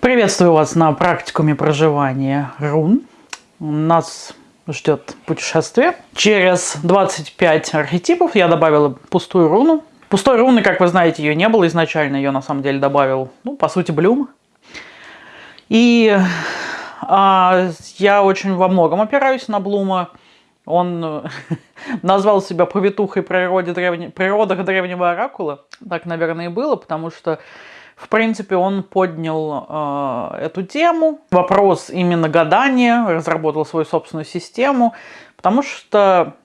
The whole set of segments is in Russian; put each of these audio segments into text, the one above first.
Приветствую вас на практикуме проживания рун. Нас ждет путешествие. Через 25 архетипов я добавила пустую руну. Пустой руны, как вы знаете, ее не было изначально. Ее на самом деле добавил, ну, по сути, Блюм. И а, я очень во многом опираюсь на Блума. Он назвал себя повитухой природе древне... природах древнего оракула. Так, наверное, и было, потому что в принципе, он поднял э, эту тему, вопрос именно гадания, разработал свою собственную систему, потому что,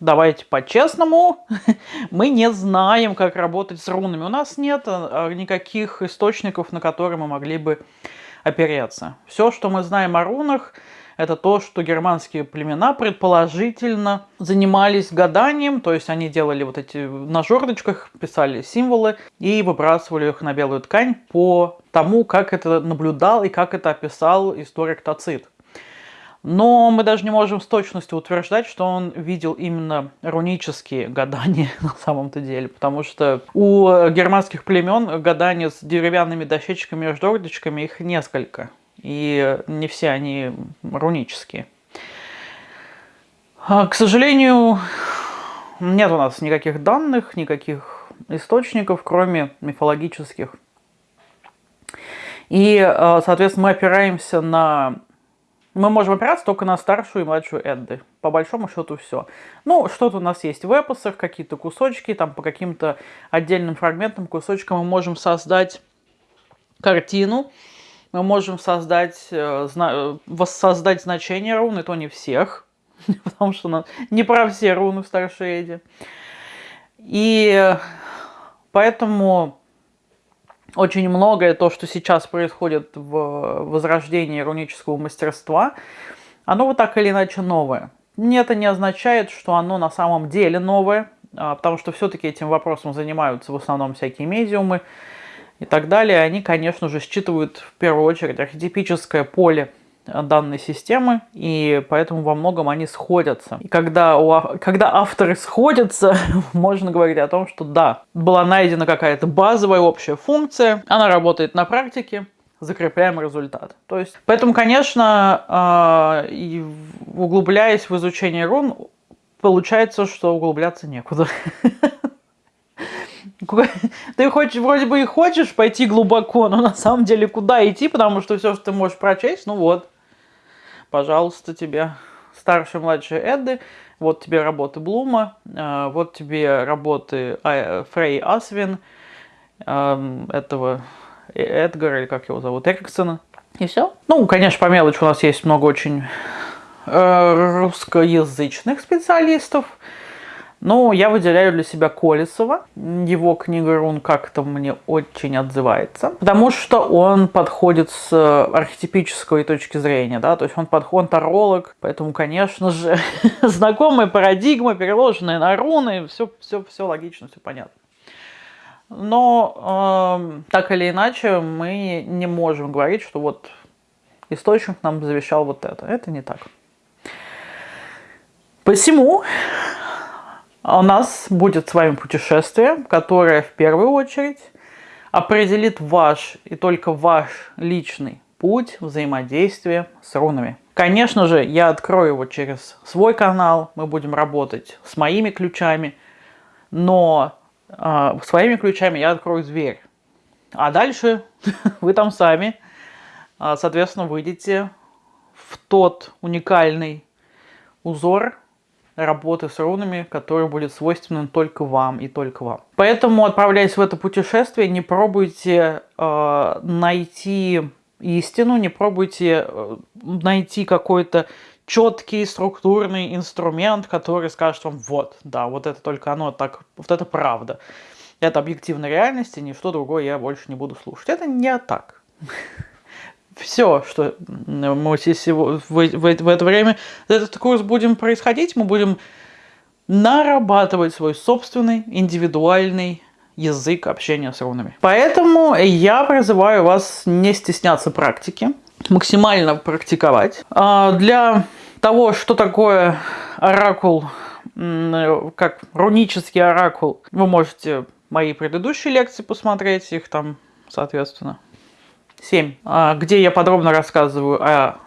давайте по-честному, мы не знаем, как работать с рунами. У нас нет э, никаких источников, на которые мы могли бы опереться. Все, что мы знаем о рунах, это то, что германские племена предположительно занимались гаданием, то есть они делали вот эти на жердочках, писали символы и выбрасывали их на белую ткань по тому, как это наблюдал и как это описал историк Тацит. Но мы даже не можем с точностью утверждать, что он видел именно рунические гадания на самом-то деле, потому что у германских племен гадания с деревянными дощечками и жердочками их несколько и не все они рунические. А, к сожалению, нет у нас никаких данных, никаких источников, кроме мифологических. И, а, соответственно, мы опираемся на... Мы можем опираться только на старшую и младшую Эдды. По большому счету все. Ну, что-то у нас есть в эпосах, какие-то кусочки, там по каким-то отдельным фрагментам, кусочкам мы можем создать картину, мы можем создать, э, воссоздать значение руны, то не всех, потому что не про все руны в Старшейде. И поэтому очень многое то, что сейчас происходит в возрождении рунического мастерства, оно вот так или иначе новое. Это не означает, что оно на самом деле новое, а, потому что все-таки этим вопросом занимаются в основном всякие медиумы, и так далее, они, конечно же, считывают в первую очередь архетипическое поле данной системы, и поэтому во многом они сходятся. И когда, у, когда авторы сходятся, можно говорить о том, что да, была найдена какая-то базовая общая функция, она работает на практике, закрепляем результат. То есть, поэтому, конечно, э, углубляясь в изучение рун, получается, что углубляться некуда. Ты хочешь, вроде бы и хочешь пойти глубоко, но на самом деле куда идти, потому что все, что ты можешь прочесть, ну вот, пожалуйста, тебе старшие младшие Эдды, вот тебе работы Блума, э, вот тебе работы а, Фрей Асвин, эм, этого Эдгара, или как его зовут, Эриксона, и все. Ну, конечно, по мелочи у нас есть много очень э, русскоязычных специалистов, но я выделяю для себя Колесова. Его книга рун как-то мне очень отзывается. Потому что он подходит с архетипической точки зрения. Да? То есть он подходит, таролог. Поэтому, конечно же, знакомая парадигма, переложенная на руны. Все, все, все логично, все понятно. Но э, так или иначе мы не можем говорить, что вот источник нам завещал вот это. Это не так. Посему у нас будет с вами путешествие, которое в первую очередь определит ваш и только ваш личный путь взаимодействия с рунами. Конечно же, я открою его через свой канал, мы будем работать с моими ключами, но э, своими ключами я открою зверь. А дальше вы там сами, а, соответственно, выйдете в тот уникальный узор, работы с рунами, который будет свойственен только вам и только вам. Поэтому, отправляясь в это путешествие, не пробуйте э, найти истину, не пробуйте э, найти какой-то четкий структурный инструмент, который скажет вам, вот, да, вот это только оно, так, вот это правда. Это объективная реальность, и ничто другое я больше не буду слушать. Это не так все, что мы в, в, в это время этот курс будем происходить, мы будем нарабатывать свой собственный индивидуальный язык общения с рунами. Поэтому я призываю вас не стесняться практики, максимально практиковать. А для того, что такое оракул, как рунический оракул, вы можете мои предыдущие лекции посмотреть, их там, соответственно, 7, а, где я подробно рассказываю о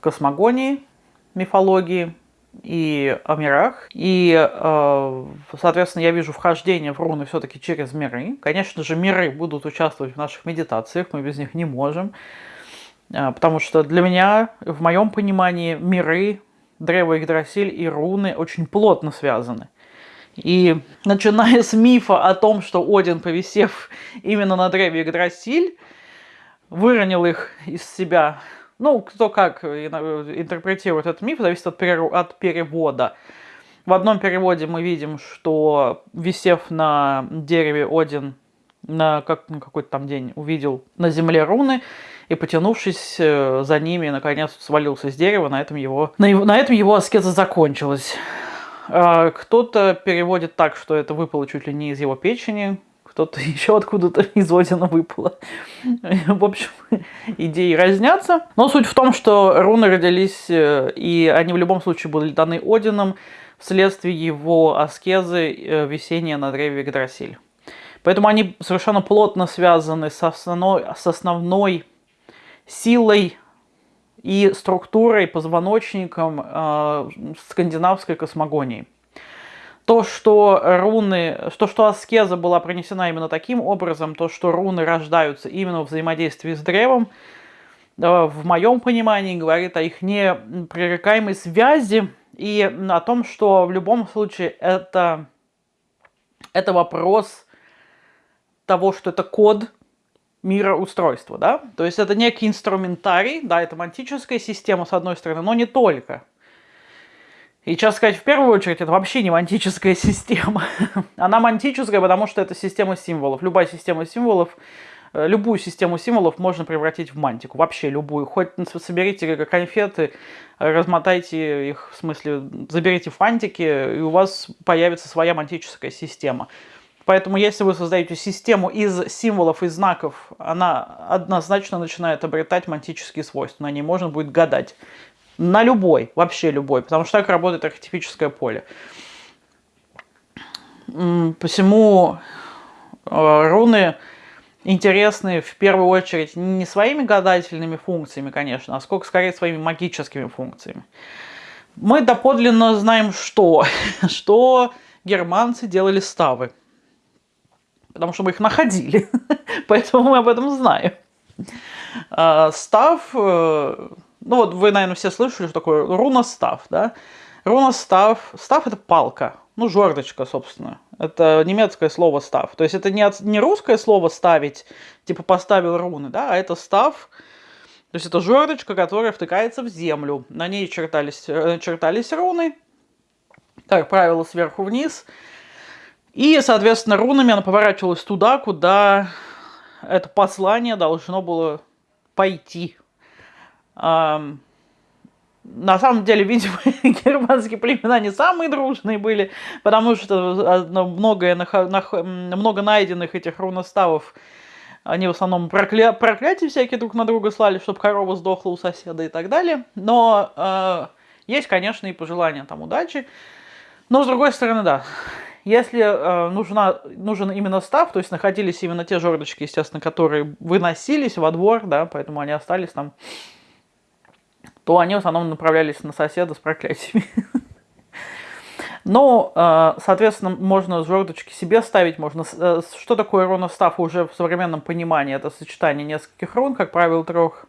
космогонии, мифологии и о мирах. И, а, соответственно, я вижу вхождение в руны все-таки через миры. Конечно же, миры будут участвовать в наших медитациях, мы без них не можем. А, потому что для меня, в моем понимании, миры, древо Игдрасиль и руны очень плотно связаны. И начиная с мифа о том, что Один, повисев именно на древе Игдрасиль, выронил их из себя. Ну, кто как интерпретирует этот миф, зависит от, от перевода. В одном переводе мы видим, что висев на дереве Один на, как, на какой-то там день увидел на земле руны, и потянувшись э, за ними, наконец свалился с дерева, на этом его, на, его, на этом его аскеза закончилась. А, кто-то переводит так, что это выпало чуть ли не из его печени, кто-то еще откуда-то из Одина выпало. В общем, идеи разнятся. Но суть в том, что руны родились, э, и они в любом случае были даны Одином вследствие его аскезы э, висения на древе Игдрасиль. Поэтому они совершенно плотно связаны с основной, с основной силой и структурой, позвоночником э, скандинавской космогонии. То, что руны, то, что аскеза была принесена именно таким образом, то, что руны рождаются именно в взаимодействии с древом, э, в моем понимании говорит о их непререкаемой связи и о том, что в любом случае это, это вопрос того, что это код мироустройства, да? То есть это некий инструментарий, да, это мантическая система с одной стороны, но не только. И сейчас сказать, в первую очередь, это вообще не мантическая система. Она мантическая, потому что это система символов. Любая система символов, э, любую систему символов можно превратить в мантику. Вообще любую. Хоть соберите конфеты, размотайте их, в смысле, заберите фантики, и у вас появится своя мантическая система. Поэтому если вы создаете систему из символов и знаков, она однозначно начинает обретать мантические свойства. На ней можно будет гадать. На любой, вообще любой, потому что так работает архетипическое поле. Посему э, руны интересны в первую очередь не своими гадательными функциями, конечно, а сколько скорее своими магическими функциями. Мы доподлинно знаем что? что германцы делали ставы потому что мы их находили, поэтому мы об этом знаем. А, став, э, ну вот вы, наверное, все слышали, что такое руностав, да? Руностав, став это палка, ну жердочка, собственно. Это немецкое слово став. То есть это не, от, не русское слово ставить, типа поставил руны, да, а это став, то есть это жердочка, которая втыкается в землю. На ней чертались, э, чертались руны, как правило, сверху вниз. И, соответственно, рунами она поворачивалась туда, куда это послание должно было пойти. На самом деле, видимо, германские племена не самые дружные были, потому что многое, много найденных этих руноставов, они в основном прокля... проклятия всякие друг на друга слали, чтобы корова сдохла у соседа и так далее. Но э, есть, конечно, и пожелания там удачи. Но, с другой стороны, да, если э, нужна, нужен именно став, то есть находились именно те жердочки, естественно, которые выносились во двор, да, поэтому они остались там, то они в основном направлялись на соседа с проклятиями. Но, э, соответственно, можно жердочки себе ставить, можно... Э, что такое руностав уже в современном понимании? Это сочетание нескольких рун, как правило, трех.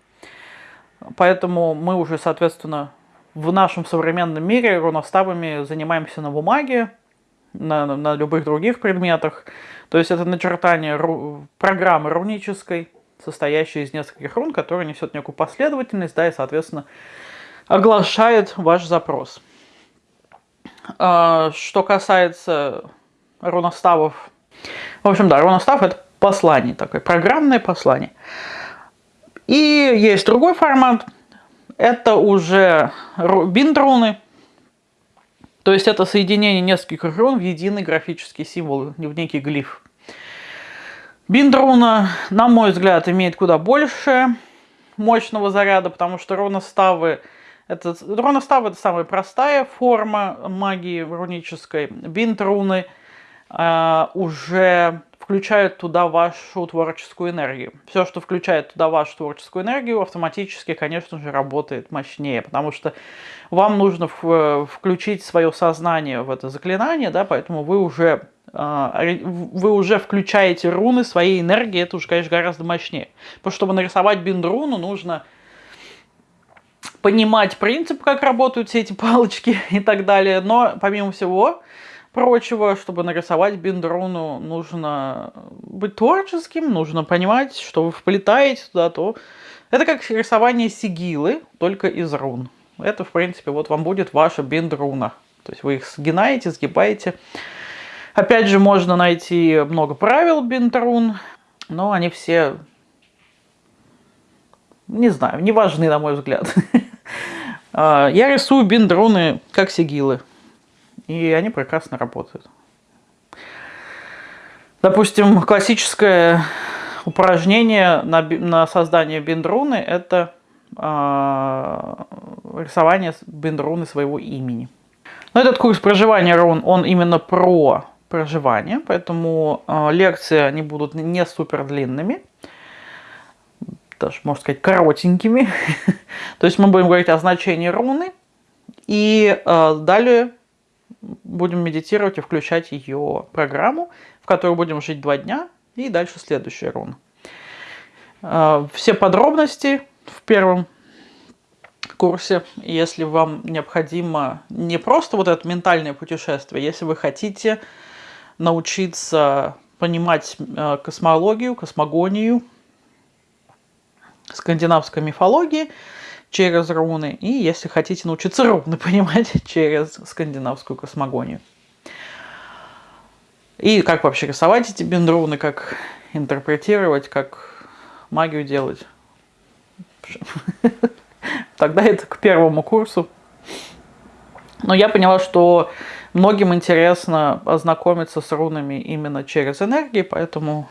Поэтому мы уже, соответственно, в нашем современном мире руноставами занимаемся на бумаге, на, на любых других предметах. То есть это начертание ру, программы рунической, состоящей из нескольких рун, которая несет некую последовательность, да, и, соответственно, оглашает ваш запрос. А, что касается руноставов, в общем, да, руностав это послание такое, программное послание. И есть другой формат, это уже бинд-руны, то есть это соединение нескольких рун в единый графический символ, в некий глиф. Биндруна, на мой взгляд, имеет куда больше мощного заряда, потому что руноставы это, руноставы это самая простая форма магии рунической. Бинд руны э, уже включают туда вашу творческую энергию. Все, что включает туда вашу творческую энергию, автоматически, конечно же, работает мощнее, потому что вам нужно включить свое сознание в это заклинание, да, поэтому вы уже а, вы уже включаете руны своей энергии, это уже, конечно, гораздо мощнее. Потому что, чтобы нарисовать бинд-руну, нужно понимать принцип, как работают все эти палочки и так далее. Но, помимо всего прочего, чтобы нарисовать бинд-руну, нужно быть творческим, нужно понимать, что вы вплетаете туда, то... Это как рисование сигилы, только из рун. Это, в принципе, вот вам будет ваша бинд-руна. То есть вы их сгинаете, сгибаете. Опять же, можно найти много правил бинтрун, но они все, не знаю, не важны, на мой взгляд. А, я рисую биндруны как сигилы, и они прекрасно работают. Допустим, классическое упражнение на, на создание биндруны – это э, рисование биндруны своего имени. Но этот курс проживания рун, он именно про проживания, поэтому э, лекции они будут не супер длинными, даже, можно сказать, коротенькими. То есть мы будем говорить о значении руны, и э, далее будем медитировать и включать ее программу, в которой будем жить два дня, и дальше следующая руна. Э, все подробности в первом курсе, если вам необходимо не просто вот это ментальное путешествие, если вы хотите научиться понимать э, космологию, космогонию, скандинавской мифологии через руны. И если хотите научиться руны понимать через скандинавскую космогонию. И как вообще рисовать эти бендруны, как интерпретировать, как магию делать. Тогда это к первому курсу. Но я поняла, что Многим интересно ознакомиться с рунами именно через энергии, поэтому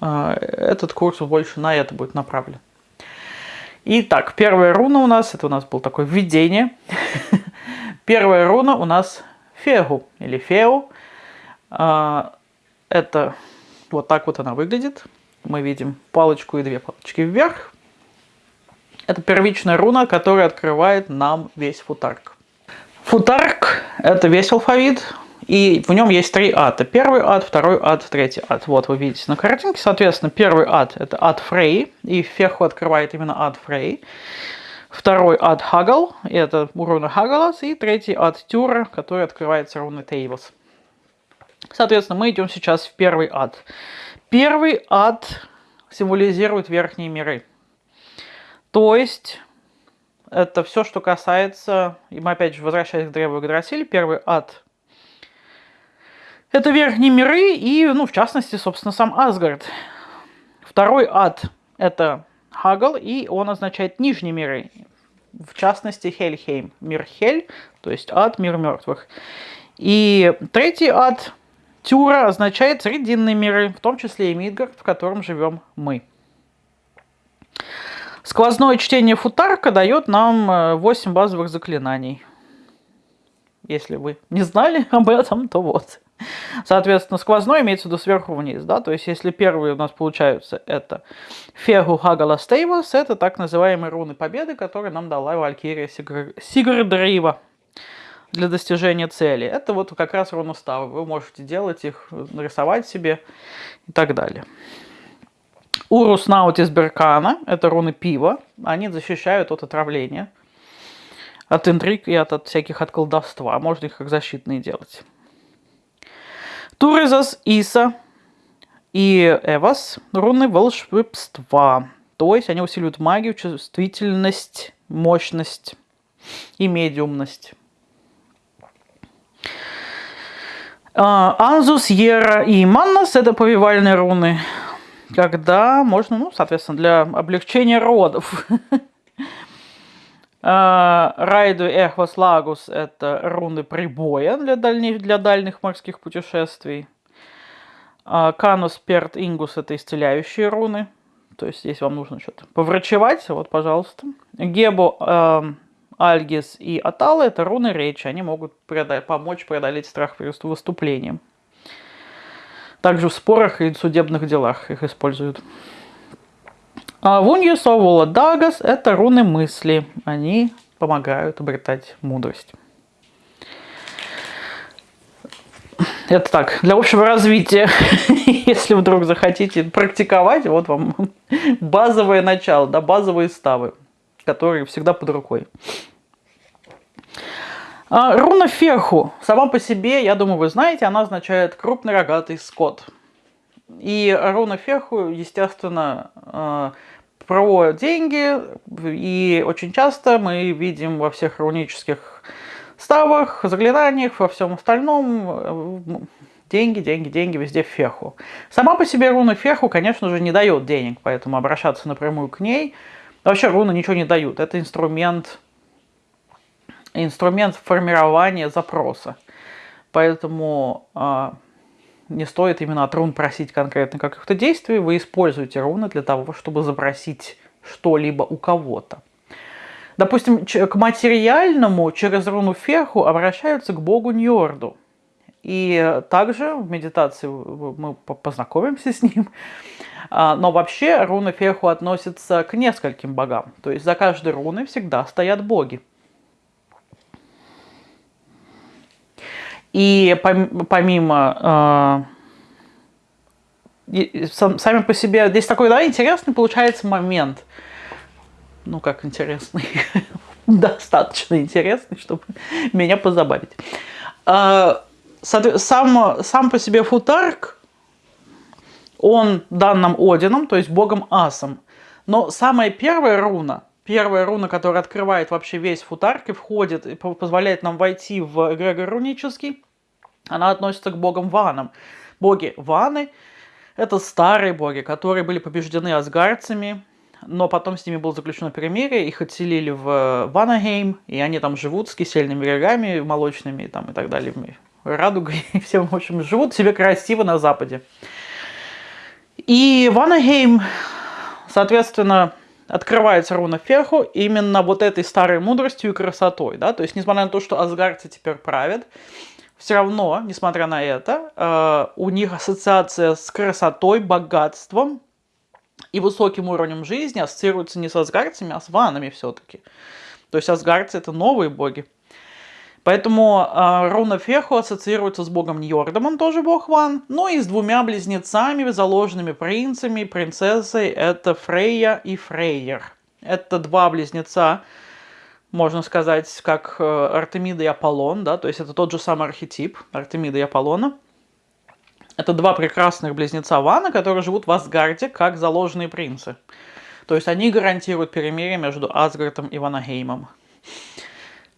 э, этот курс больше на это будет направлен. Итак, первая руна у нас, это у нас был такое введение. Первая руна у нас Фегу или Феу. Э, это вот так вот она выглядит. Мы видим палочку и две палочки вверх. Это первичная руна, которая открывает нам весь футарк. Футарк – это весь алфавит, и в нем есть три ада. Первый ад, второй ад, третий ад. Вот вы видите на картинке. Соответственно, первый ад – это ад Фрей, и Феху открывает именно ад Фрей. Второй ад Хагал, это руна Хагалас. И третий ад Тюра, который открывается руной Тейвас. Соответственно, мы идем сейчас в первый ад. Первый ад символизирует верхние миры. То есть это все, что касается, и мы опять же возвращаясь к древу Игдрасиль, первый ад. Это верхние миры и, ну, в частности, собственно, сам Асгард. Второй ад – это Хагал, и он означает нижние миры. В частности, Хельхейм, мир Хель, то есть ад, мир мертвых. И третий ад, Тюра, означает срединные миры, в том числе и Мидгард, в котором живем мы. Сквозное чтение футарка дает нам 8 э, базовых заклинаний. Если вы не знали об этом, то вот. Соответственно, сквозной имеется в виду сверху вниз, да, то есть если первые у нас получаются это Фегу Хагала Стейвас, это так называемые руны победы, которые нам дала Валькирия Сигр... Для достижения цели. Это вот как раз руноставы, вы можете делать их, нарисовать себе и так далее. Урус наутис беркана, это руны пива, они защищают от отравления, от интриг и от, от всяких от колдовства. Можно их как защитные делать. Туризас, Иса и Эвас – руны волшебства. То есть они усиливают магию, чувствительность, мощность и медиумность. Анзус, Ера и Маннас – это повивальные руны когда можно, ну, соответственно, для облегчения родов. А, Райду Эхвас Лагус – это руны прибоя для дальних, для дальних морских путешествий. А, Канус Перт Ингус – это исцеляющие руны. То есть здесь вам нужно что-то поврачевать, вот, пожалуйста. Гебо, э, Альгис и Аталы – это руны речи. Они могут помочь преодолеть страх перед выступлением. Также в спорах и судебных делах их используют. А Вунья Дагас – это руны мысли. Они помогают обретать мудрость. Это так, для общего развития, если вдруг захотите практиковать, вот вам базовое начало, да, базовые ставы, которые всегда под рукой. А, руна Ферху. Сама по себе, я думаю, вы знаете, она означает крупный рогатый скот. И руна Ферху, естественно, а, про деньги. И очень часто мы видим во всех рунических ставах, заклинаниях, во всем остальном э, деньги, деньги, деньги, везде феху. Сама по себе руна феху, конечно же, не дает денег, поэтому обращаться напрямую к ней. Вообще руны ничего не дают. Это инструмент инструмент формирования запроса. Поэтому э, не стоит именно от рун просить конкретно каких-то действий. Вы используете руны для того, чтобы запросить что-либо у кого-то. Допустим, к материальному через руну Ферху обращаются к богу Ньорду. И также в медитации мы познакомимся с ним. А, но вообще руна Ферху относится к нескольким богам. То есть за каждой руной всегда стоят боги. И помимо э, сами по себе, здесь такой, да, интересный получается момент. Ну, как интересный, достаточно интересный, чтобы меня позабавить. Э, сам, сам по себе футарк, он дан нам Одином, то есть богом Асом. Но самая первая руна, первая руна, которая открывает вообще весь футарк и входит, и позволяет нам войти в эгрегор рунический, она относится к богам Ванам. Боги Ваны – это старые боги, которые были побеждены асгардцами, но потом с ними было заключено перемирие, их отселили в Ванахейм, и они там живут с кисельными берегами молочными там, и так далее, радугой, и всем, в общем, живут себе красиво на западе. И Ванахейм, соответственно, открывается руна Феху именно вот этой старой мудростью и красотой. Да? То есть, несмотря на то, что асгардцы теперь правят, все равно, несмотря на это, э, у них ассоциация с красотой, богатством и высоким уровнем жизни ассоциируется не с асгарцами, а с ванами все-таки. То есть асгарцы это новые боги. Поэтому э, руна Ферху ассоциируется с богом Ньордом, он тоже бог Ван. Ну и с двумя близнецами, заложенными принцами, принцессой, это Фрейя и Фрейер. Это два близнеца, можно сказать, как э, Артемида и Аполлон, да, то есть это тот же самый архетип Артемида и Аполлона. Это два прекрасных близнеца Вана, которые живут в Асгарде как заложенные принцы. То есть они гарантируют перемирие между Асгардом и Ванагеймом.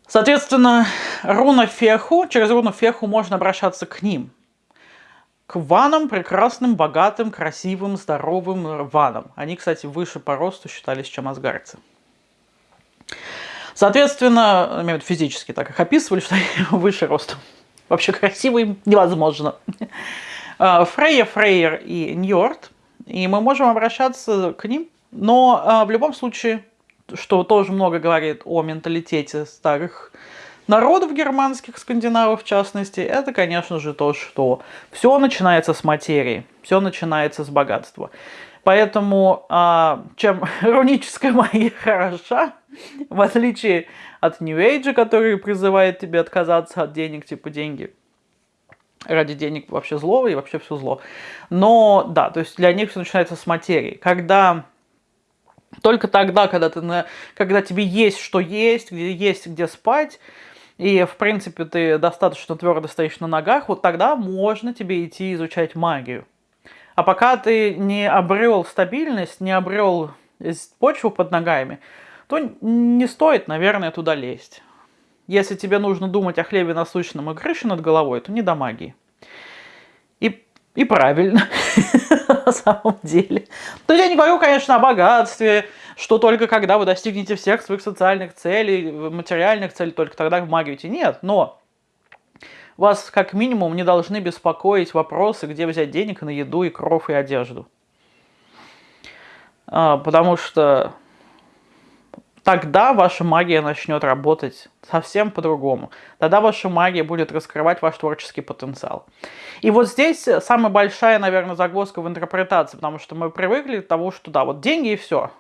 Соответственно, руна Феху, через руну Феху можно обращаться к ним. К ванам, прекрасным, богатым, красивым, здоровым ванам. Они, кстати, выше по росту считались, чем асгарцы. Соответственно, имею физически так их описывали, что они выше ростом. Вообще красивым невозможно. А, Фрейя, Фрейер и Ньорд. И мы можем обращаться к ним. Но а, в любом случае, что тоже много говорит о менталитете старых народов германских, скандинавов в частности, это, конечно же, то, что все начинается с материи, все начинается с богатства. Поэтому а, чем руническая магия хороша, в отличие от New Age, который призывает тебя отказаться от денег, типа деньги ради денег вообще зло и вообще все зло. Но да, то есть для них все начинается с материи. Когда только тогда, когда, ты на, когда тебе есть что есть, где есть где спать, и, в принципе, ты достаточно твердо стоишь на ногах, вот тогда можно тебе идти изучать магию. А пока ты не обрел стабильность, не обрел почву под ногами, то не стоит, наверное, туда лезть. Если тебе нужно думать о хлебе насущном и крыше над головой, то не до магии. И, правильно, на самом деле. То есть я не говорю, конечно, о богатстве, что только когда вы достигнете всех своих социальных целей, материальных целей, только тогда в магию. Нет, но вас как минимум не должны беспокоить вопросы, где взять денег на еду и кров и одежду. А, потому что тогда ваша магия начнет работать совсем по-другому. Тогда ваша магия будет раскрывать ваш творческий потенциал. И вот здесь самая большая, наверное, загвоздка в интерпретации, потому что мы привыкли к тому, что да, вот деньги и все.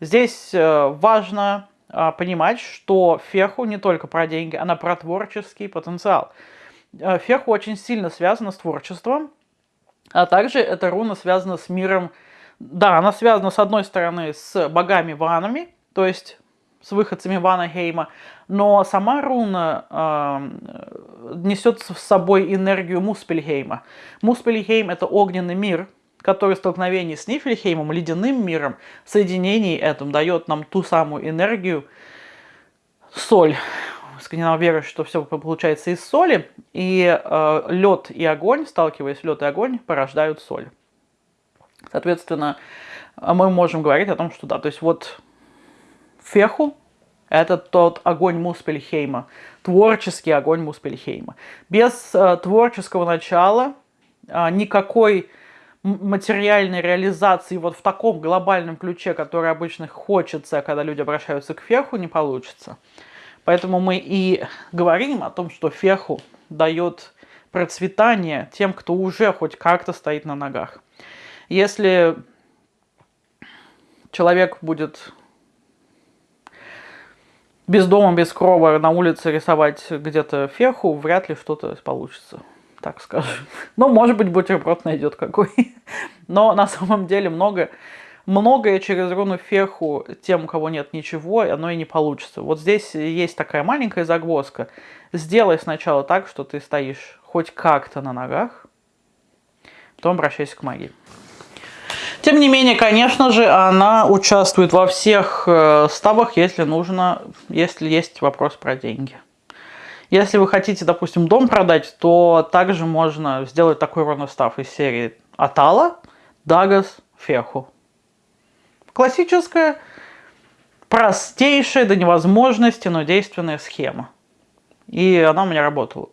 Здесь э, важно а, понимать, что феху не только про деньги, она про творческий потенциал. Э, феху очень сильно связана с творчеством, а также эта руна связана с миром. Да, она связана с одной стороны с богами-ванами, то есть с выходцами Вана Хейма, но сама руна э, несет с собой энергию Муспельхейма. Муспельхейм – это огненный мир, который в столкновении с Нифельхеймом, ледяным миром, в соединении этом дает нам ту самую энергию, соль. Скандинавы веруют, что все получается из соли, и э, лед и огонь, сталкиваясь лед и огонь, порождают соль. Соответственно, мы можем говорить о том, что да, то есть вот Феху – это тот огонь Муспельхейма, творческий огонь Муспельхейма. Без э, творческого начала э, никакой материальной реализации вот в таком глобальном ключе, который обычно хочется, когда люди обращаются к феху, не получится. Поэтому мы и говорим о том, что феху дает процветание тем, кто уже хоть как-то стоит на ногах. Если человек будет без дома, без крова на улице рисовать где-то феху, вряд ли что-то получится, так скажем. Ну, может быть, бутерброд найдет какой. Но на самом деле много, многое через руну феху тем, у кого нет ничего, оно и не получится. Вот здесь есть такая маленькая загвоздка. Сделай сначала так, что ты стоишь хоть как-то на ногах, потом обращайся к магии. Тем не менее, конечно же, она участвует во всех э, ставах, если нужно, если есть вопрос про деньги. Если вы хотите, допустим, дом продать, то также можно сделать такой равностав из серии Атала, Дагас, Феху. Классическая, простейшая до невозможности, но действенная схема. И она у меня работала.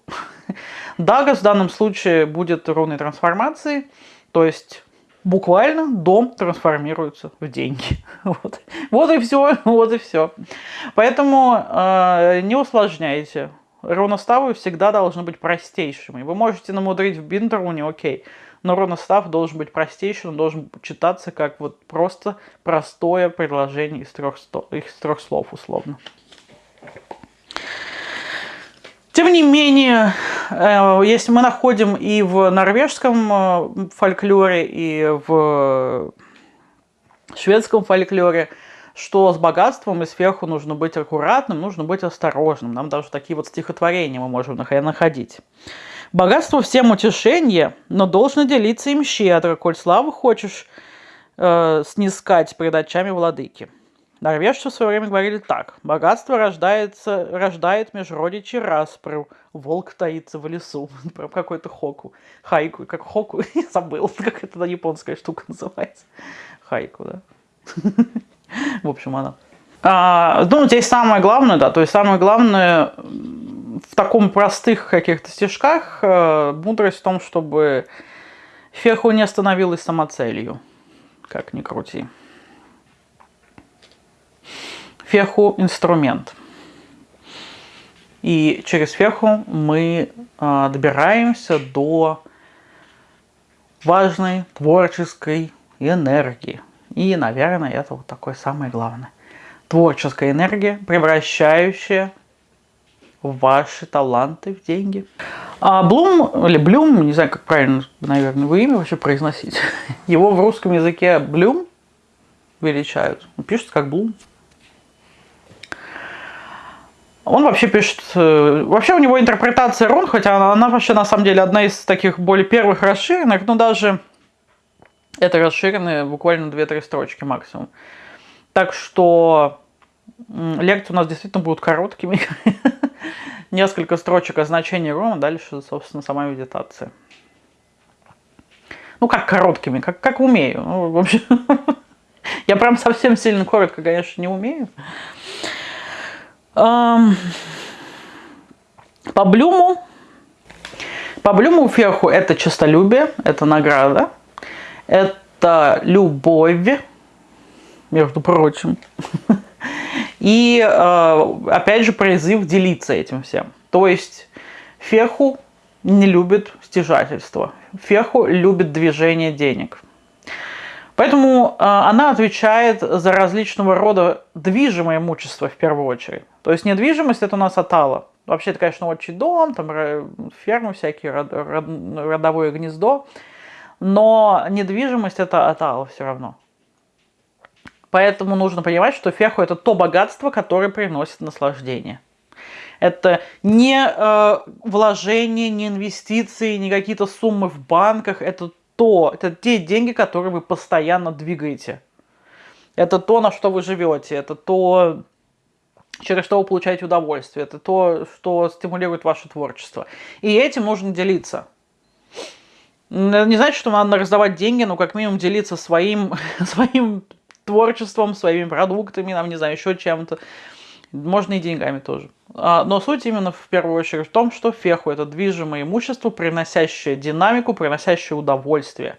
Дагас в данном случае будет ровной трансформацией, то есть буквально дом трансформируется в деньги. Вот, вот и все, вот и все. Поэтому э, не усложняйте. Руноставы всегда должны быть простейшими. Вы можете намудрить в бинтеруне, окей, но руностав должен быть простейшим, он должен читаться как вот просто простое предложение из трех, из трех слов условно. Тем не менее, если мы находим и в норвежском э, фольклоре, и в шведском фольклоре, что с богатством и сверху нужно быть аккуратным, нужно быть осторожным. Нам даже такие вот стихотворения мы можем находить. Богатство всем утешение, но должно делиться им щедро, коль славу хочешь э, снискать пред очами владыки. Норвежцы в свое время говорили так. Богатство рождается, рождает межродичи распру. Волк таится в лесу. Прям какой-то хоку. Хайку. Как хоку. Я забыл, как это японская штука называется. Хайку, да. В общем, она. А, ну, здесь самое главное, да, то есть самое главное в таком простых каких-то стежках э, мудрость в том, чтобы феху не становилась самоцелью, как ни крути феху инструмент. И через феху мы э, добираемся до важной творческой энергии. И, наверное, это вот такое самое главное. Творческая энергия, превращающая ваши таланты в деньги. А Блум, или Блюм, не знаю, как правильно, наверное, вы имя вообще произносить. Его в русском языке Блюм величают. Пишется как Блум. Он вообще пишет... Э, вообще у него интерпретация рун, хотя она, она вообще на самом деле одна из таких более первых расширенных, но даже это расширенные буквально 2-3 строчки максимум. Так что лекции у нас действительно будут короткими. Несколько строчек о значении руна, дальше, собственно, сама медитация. Ну, как короткими, как, как умею. Ну, в общем, я прям совсем сильно коротко, конечно, не умею. По Блюму, по Блюму Ферху это честолюбие, это награда, это любовь, между прочим. И опять же призыв делиться этим всем. То есть феху не любит стяжательство. Феху любит движение денег. Поэтому э, она отвечает за различного рода движимое имущество в первую очередь. То есть недвижимость это у нас атала. Вообще это, конечно, отчий дом, там фермы всякие, род, род, родовое гнездо. Но недвижимость это атала все равно. Поэтому нужно понимать, что феху это то богатство, которое приносит наслаждение. Это не э, вложения, не инвестиции, не какие-то суммы в банках. Это то, это те деньги, которые вы постоянно двигаете. Это то, на что вы живете, это то, через что вы получаете удовольствие, это то, что стимулирует ваше творчество. И этим нужно делиться. Не значит, что надо раздавать деньги, но как минимум делиться своим, своим творчеством, своими продуктами, нам, не знаю, еще чем-то. Можно и деньгами тоже. А, но суть именно в первую очередь в том, что феху это движимое имущество, приносящее динамику, приносящее удовольствие.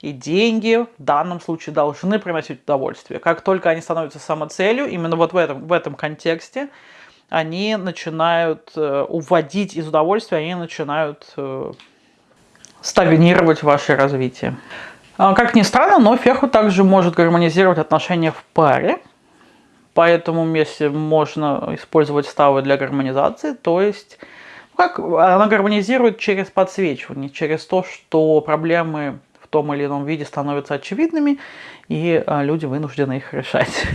И деньги в данном случае должны приносить удовольствие. Как только они становятся самоцелью, именно вот в этом, в этом контексте, они начинают э, уводить из удовольствия, они начинают э, стагнировать ваше развитие. А, как ни странно, но феху также может гармонизировать отношения в паре. По этому месте можно использовать ставы для гармонизации, то есть как она гармонизирует через подсвечивание, через то, что проблемы том или ином виде становятся очевидными, и а, люди вынуждены их решать.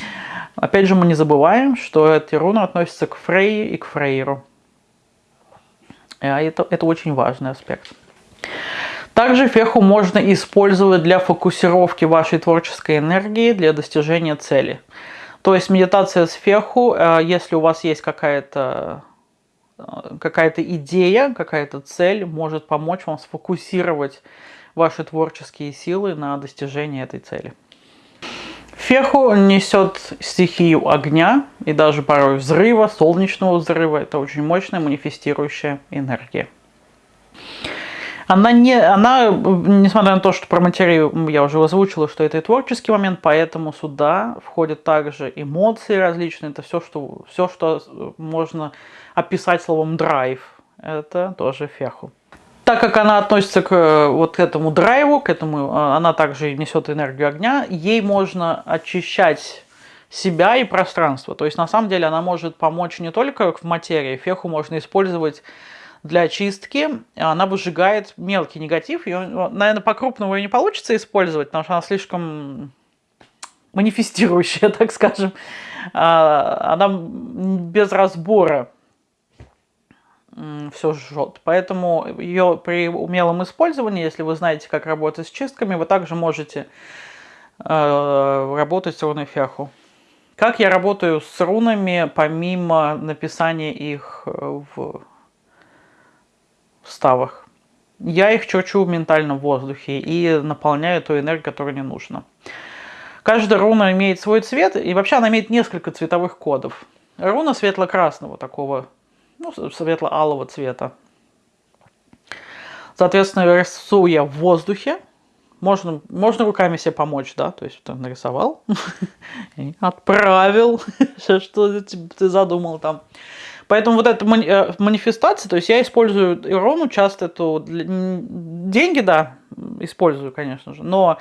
Опять же, мы не забываем, что эти руны относятся к Фрейе и к Фрейру. А это, это очень важный аспект. Также феху можно использовать для фокусировки вашей творческой энергии для достижения цели. То есть медитация с феху, э, если у вас есть какая-то какая-то идея, какая-то цель, может помочь вам сфокусировать ваши творческие силы на достижении этой цели. Феху несет стихию огня и даже порой взрыва, солнечного взрыва. Это очень мощная манифестирующая энергия. Она, не, она, несмотря на то, что про материю я уже озвучила, что это и творческий момент, поэтому сюда входят также эмоции различные. Это все, что, все, что можно описать словом драйв. Это тоже феху. Так как она относится к вот этому драйву, к этому, а, она также несет энергию огня, ей можно очищать себя и пространство. То есть на самом деле она может помочь не только в материи, феху можно использовать для очистки. Она выжигает мелкий негатив. Ее, наверное, по-крупному ее не получится использовать, потому что она слишком манифестирующая, так скажем. А, она без разбора все жжет. Поэтому ее при умелом использовании, если вы знаете, как работать с чистками, вы также можете э, работать с руной ферху. Как я работаю с рунами, помимо написания их в ставах. Я их черчу ментально в воздухе и наполняю той энергией, которая не нужна. Каждая руна имеет свой цвет, и вообще она имеет несколько цветовых кодов. Руна светло-красного такого, ну, светло-алого цвета. Соответственно, рисуя в воздухе, можно, можно руками себе помочь, да, то есть ты нарисовал, отправил, что ты задумал там. Поэтому вот эта э, манифестация, то есть я использую Ирону часто эту, деньги, да, использую, конечно же, но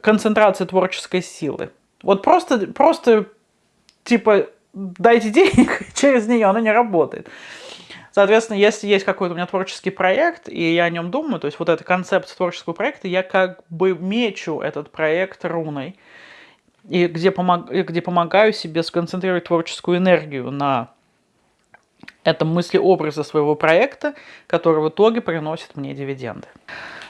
концентрация творческой силы. Вот просто, просто типа, дайте денег, через нее она не работает. Соответственно, если есть какой-то у меня творческий проект, и я о нем думаю, то есть вот эта концепция творческого проекта, я как бы мечу этот проект руной, и где, помог, где помогаю себе сконцентрировать творческую энергию на это мысли образа своего проекта, который в итоге приносит мне дивиденды.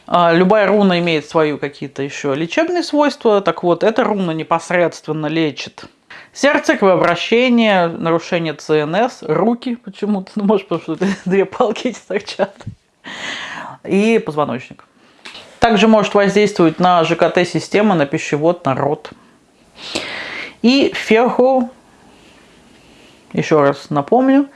А, любая руна имеет свои какие-то еще лечебные свойства. Так вот, эта руна непосредственно лечит сердце, кровообращение, нарушение ЦНС, руки почему-то, ну, может, потому что две палки эти торчат, и позвоночник. Также может воздействовать на ЖКТ-систему, на пищевод, на рот. И ферху, еще раз напомню,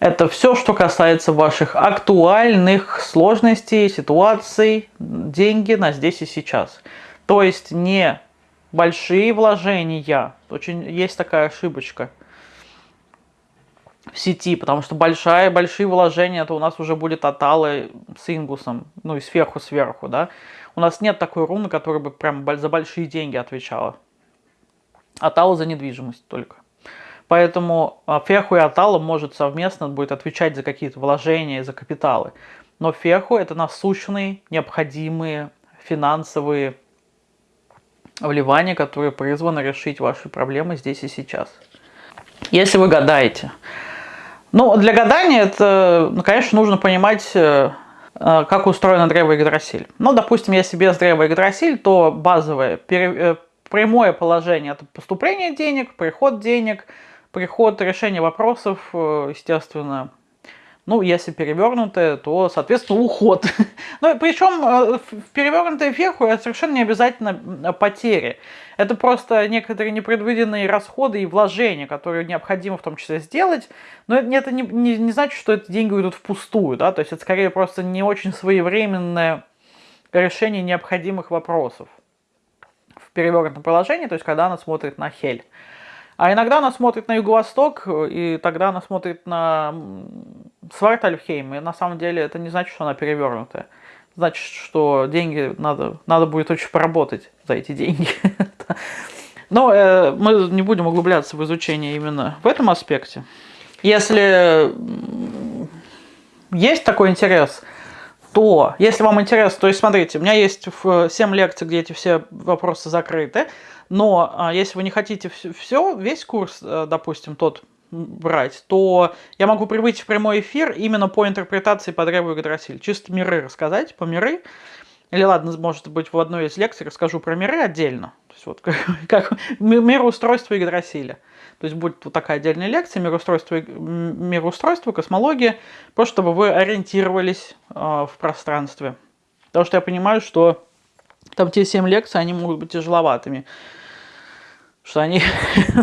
это все, что касается ваших актуальных сложностей, ситуаций, деньги на здесь и сейчас. То есть не большие вложения, Очень есть такая ошибочка в сети, потому что большая, большие вложения, это у нас уже будет Аталы с Ингусом, ну и сверху сверху, да. У нас нет такой руны, которая бы прям за большие деньги отвечала. Атала за недвижимость только. Поэтому а, Феху и Атала может совместно будет отвечать за какие-то вложения, за капиталы. Но Феху это насущные, необходимые финансовые вливания, которые призваны решить ваши проблемы здесь и сейчас. Если вы гадаете. Ну, для гадания это, ну, конечно, нужно понимать, э, э, как устроено древо Игдрасиль. Ну, допустим, если без древа Игдрасиль, то базовое, э, прямое положение – это поступление денег, приход денег, приход решения вопросов, естественно, ну, если перевернутое, то, соответственно, уход. ну, причем э, в перевернутой вверху это совершенно не обязательно потери. Это просто некоторые непредвиденные расходы и вложения, которые необходимо в том числе сделать. Но это не, не, не значит, что эти деньги уйдут впустую, да, то есть это скорее просто не очень своевременное решение необходимых вопросов в перевернутом положении, то есть когда она смотрит на Хель. А иногда она смотрит на юго-восток, и тогда она смотрит на Свартальфхейм. И на самом деле это не значит, что она перевернутая. Значит, что деньги надо, надо будет очень поработать за эти деньги. Но э, мы не будем углубляться в изучение именно в этом аспекте. Если есть такой интерес, то, если вам интересно, то есть смотрите, у меня есть 7 лекций, где эти все вопросы закрыты. Но а, если вы не хотите все, весь курс, э, допустим, тот брать, то я могу прибыть в прямой эфир именно по интерпретации по древу Игдрасиль. Чисто миры рассказать, по миры. Или ладно, может быть, в одной из лекций расскажу про миры отдельно. То есть вот как, как мироустройство Игдрасиля. То есть будет вот такая отдельная лекция, мироустройство, мироустройство космология, просто чтобы вы ориентировались э, в пространстве. Потому что я понимаю, что там те 7 лекций, они могут быть тяжеловатыми. Что они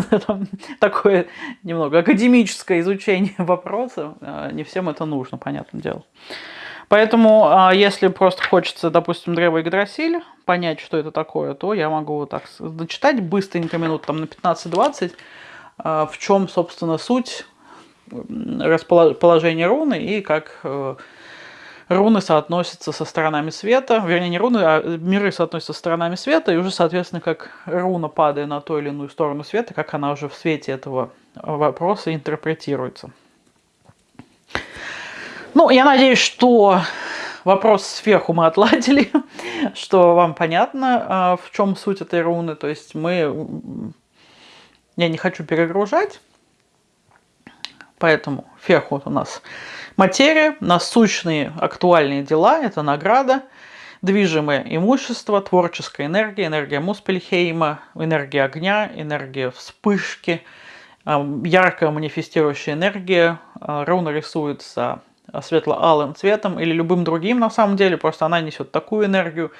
такое немного академическое изучение вопроса. Не всем это нужно, понятное дело. Поэтому, а, если просто хочется, допустим, древо Игдрасиль, понять, что это такое, то я могу вот так зачитать быстренько, минут там на 15-20, а, в чем, собственно, суть расположения руны и как э, руны соотносятся со сторонами света, вернее не руны, а миры соотносятся со сторонами света, и уже, соответственно, как руна, падая на ту или иную сторону света, как она уже в свете этого вопроса интерпретируется. Ну, я надеюсь, что вопрос сверху мы отладили, что вам понятно, а, в чем суть этой руны. То есть мы... Я не хочу перегружать, поэтому ферху у нас Материя, насущные актуальные дела – это награда, движимое имущество, творческая энергия, энергия Муспельхейма, энергия огня, энергия вспышки, яркая манифестирующая энергия. А, руна рисуется светло-алым цветом или любым другим на самом деле, просто она несет такую энергию.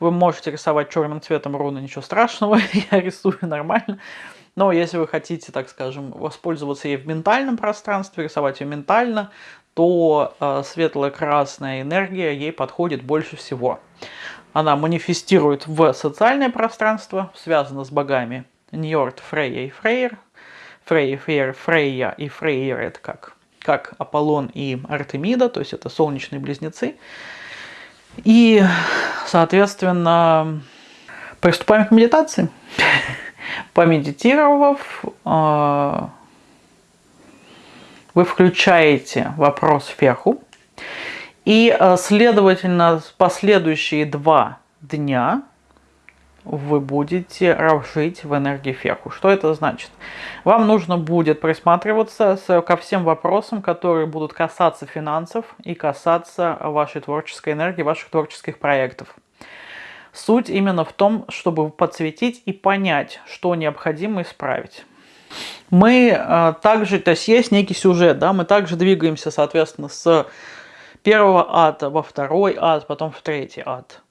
Вы можете рисовать черным цветом руны, ничего страшного, я рисую нормально. Но если вы хотите, так скажем, воспользоваться ей в ментальном пространстве, рисовать ее ментально, то э, светло-красная энергия ей подходит больше всего. Она манифестирует в социальное пространство, связана с богами Ньорд, Фрейя и Фрейер. Фрейя, Фрейер, Фрейя и Фрейер это как, как Аполлон и Артемида, то есть это солнечные близнецы. И, соответственно, приступаем к медитации. Помедитировав, э, вы включаете вопрос вверху, и, э, следовательно, последующие два дня вы будете жить в энергии ферху. Что это значит? Вам нужно будет присматриваться ко всем вопросам, которые будут касаться финансов и касаться вашей творческой энергии, ваших творческих проектов. Суть именно в том, чтобы подсветить и понять, что необходимо исправить мы э, также, то есть есть некий сюжет, да, мы также двигаемся, соответственно, с первого ада во второй ад, потом в третий ад.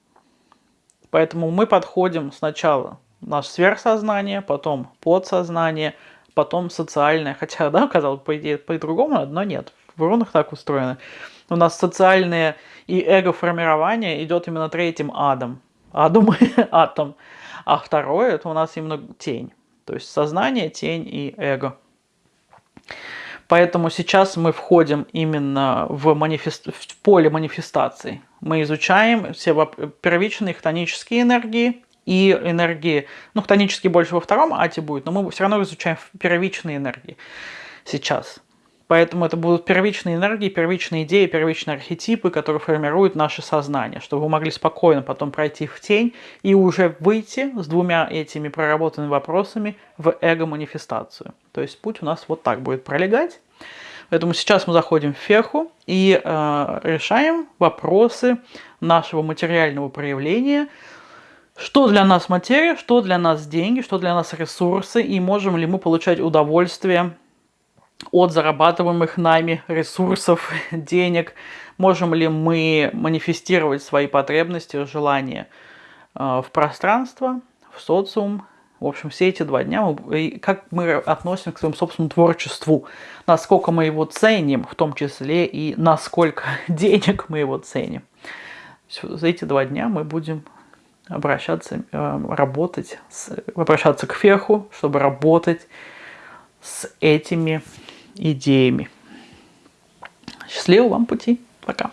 Поэтому мы подходим сначала наше сверхсознание, потом подсознание, потом социальное. Хотя, да, казалось, по идее, по-другому, одно нет. В рунах так устроено. У нас социальное и эго-формирование идет именно третьим адом. Адом, атом. А второе, это у нас именно тень. То есть сознание, тень и эго. Поэтому сейчас мы входим именно в, манифест... в поле манифестации. Мы изучаем все первичные хтонические энергии и энергии, ну, хтонические больше во втором ате будет, но мы все равно изучаем первичные энергии сейчас. Поэтому это будут первичные энергии, первичные идеи, первичные архетипы, которые формируют наше сознание, чтобы вы могли спокойно потом пройти в тень и уже выйти с двумя этими проработанными вопросами в эго-манифестацию. То есть путь у нас вот так будет пролегать. Поэтому сейчас мы заходим в феху и э, решаем вопросы нашего материального проявления, что для нас материя, что для нас деньги, что для нас ресурсы, и можем ли мы получать удовольствие от зарабатываемых нами ресурсов, денег, можем ли мы манифестировать свои потребности, желания э, в пространство, в социум. В общем, все эти два дня, как мы относимся к своему собственному творчеству, насколько мы его ценим, в том числе и насколько денег мы его ценим. За эти два дня мы будем обращаться, э, работать, обращаться к феху, чтобы работать с этими идеями. Счастливого вам пути. Пока.